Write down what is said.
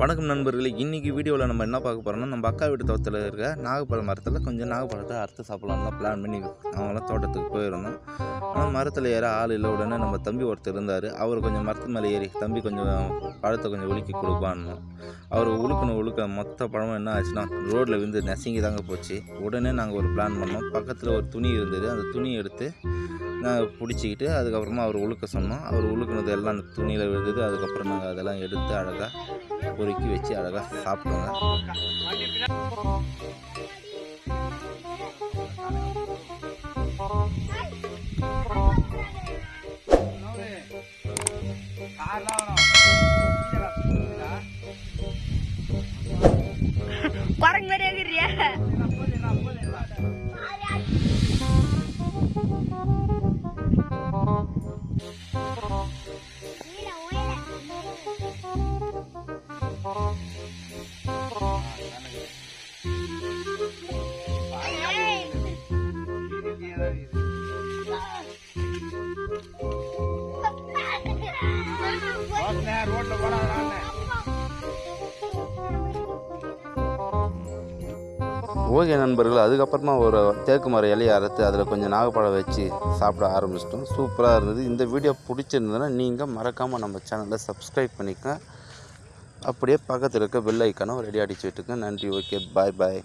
வணக்கம் நண்பர்களே இன்றைக்கி வீடியோவில் நம்ம என்ன பார்க்க போகிறோம்னா நம்ம அக்கா வீட்டு தோட்டத்தில் இருக்க நாகப்பழம் மரத்தில் கொஞ்சம் நாகப்பழத்தை அறுத்து சாப்பிட்லாம்னு பிளான் பண்ணி அவங்களாம் தோட்டத்துக்கு போயிருந்தோம். ஆனால் மரத்தில் ஏற ஆள் இல்லை. உடனே நம்ம தம்பி ஒருத்தர் இருந்தார். அவர் கொஞ்சம் மரத்து மேலே ஏறி தம்பி கொஞ்சம் பழத்தை கொஞ்சம் உலுக்கி கொடுப்பான்னு. அவர் உழுக்கணும் உழுக்க மொத்த பழமும் என்ன ஆச்சுன்னா ரோட்டில் விழுந்து நெசங்கி தாங்க போச்சு. உடனே நாங்கள் ஒரு பிளான் பண்ணோம். பக்கத்தில் ஒரு துணி இருந்தது. அந்த துணி எடுத்து நாங்கள் பிடிச்சிக்கிட்டு அதுக்கப்புறமா அவர் உழுக்க சொன்னோம். அவர் உழுக்குனது எல்லாம் அந்த துணியில் விழுந்தது. அதுக்கப்புறம் நாங்கள் அதெல்லாம் எடுத்து அழகாக பொறுக்கி வச்சு அழகாக சாப்பிட்டோங்க. மாதிரி இருக்கிறியா ஓகே நண்பர்கள் அதுக்கப்புறமா ஒரு தேக்கு மரம் இலையை அறுத்து அதில் கொஞ்சம் நாகப்பழம் வச்சு சாப்பிட ஆரம்பிச்சிட்டோம். சூப்பராக இருந்தது. இந்த வீடியோ பிடிச்சிருந்ததுன்னா நீங்கள் மறக்காமல் நம்ம சேனலை சப்ஸ்கிரைப் பண்ணிக்க அப்படியே பக்கத்தில் இருக்க பெல் ஐக்கானும் ரெடி அடிச்சு விட்டுங்க நன்றி. ஓகே பாய் பாய்